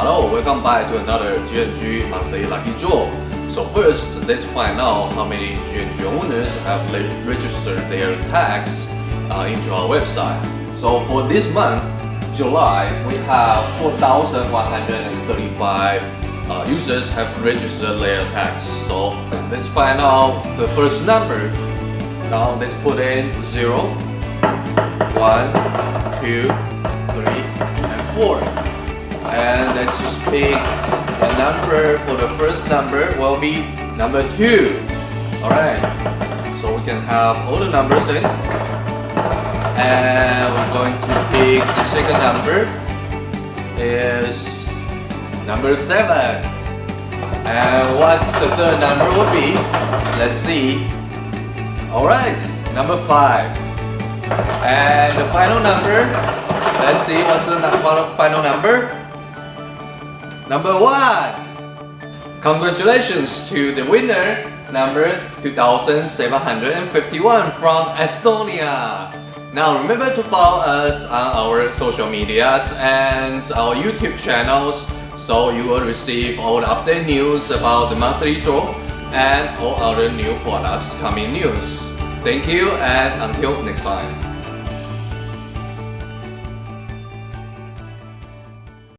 Hello, welcome back to another GNG monthly lucky draw. So first, let's find out how many GNG owners have registered their tax uh, into our website. So for this month, July, we have 4,135 uh, users have registered their tax. So let's find out the first number. Now let's put in 0, 1, 2, 3, and 4. And let's just pick a number for the first number. Will be number 2. Alright, so we can have all the numbers in. And we're going to pick the second number. Is number 7 and what's the third number would be? Let's see. Alright. Number 5 and the final number. Let's see what's the final number number 1 congratulations to the winner number 2751 from Estonia now remember to follow us on our social medias and our YouTube channels so you will receive all the update news about the monthly draw and all other new products coming news. Thank you and until next time.